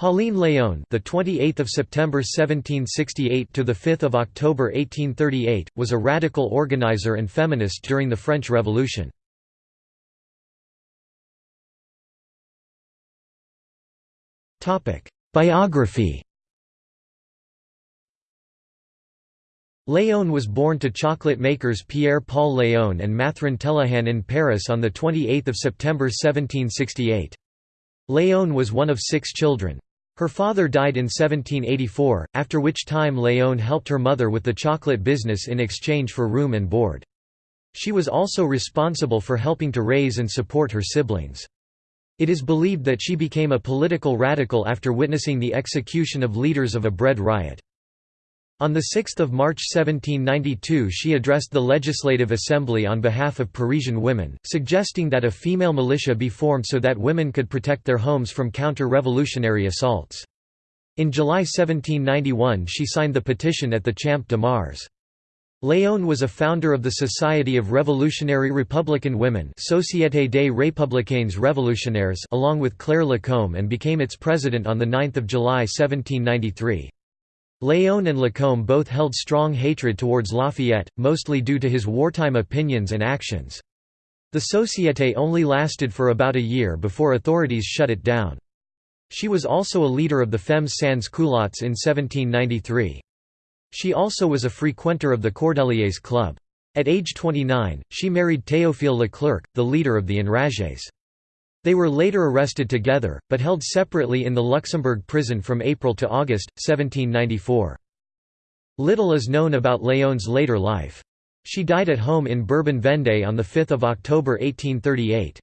Pauline Léon, the 28th of September 1768 to the 5th of October 1838, was a radical organizer and feminist during the French Revolution. Topic: Biography. Léon was born to chocolate makers Pierre-Paul Léon and Mathurin Telohan in Paris on the 28 September 1768. Léon was one of six children. Her father died in 1784, after which time Léon helped her mother with the chocolate business in exchange for room and board. She was also responsible for helping to raise and support her siblings. It is believed that she became a political radical after witnessing the execution of leaders of a bread riot. On 6 March 1792 she addressed the Legislative Assembly on behalf of Parisian women, suggesting that a female militia be formed so that women could protect their homes from counter-revolutionary assaults. In July 1791 she signed the petition at the Champ de Mars. Léon was a founder of the Society of Revolutionary Republican Women Société des Républicaines Révolutionnaires along with Claire Lacombe and became its president on 9 July 1793. Léon and Lacombe both held strong hatred towards Lafayette, mostly due to his wartime opinions and actions. The Société only lasted for about a year before authorities shut it down. She was also a leader of the Femmes Sans Culottes in 1793. She also was a frequenter of the Cordeliers Club. At age 29, she married Théophile Leclerc, the leader of the Enragés. They were later arrested together, but held separately in the Luxembourg prison from April to August, 1794. Little is known about Léon's later life. She died at home in Bourbon-Vendée on 5 October 1838.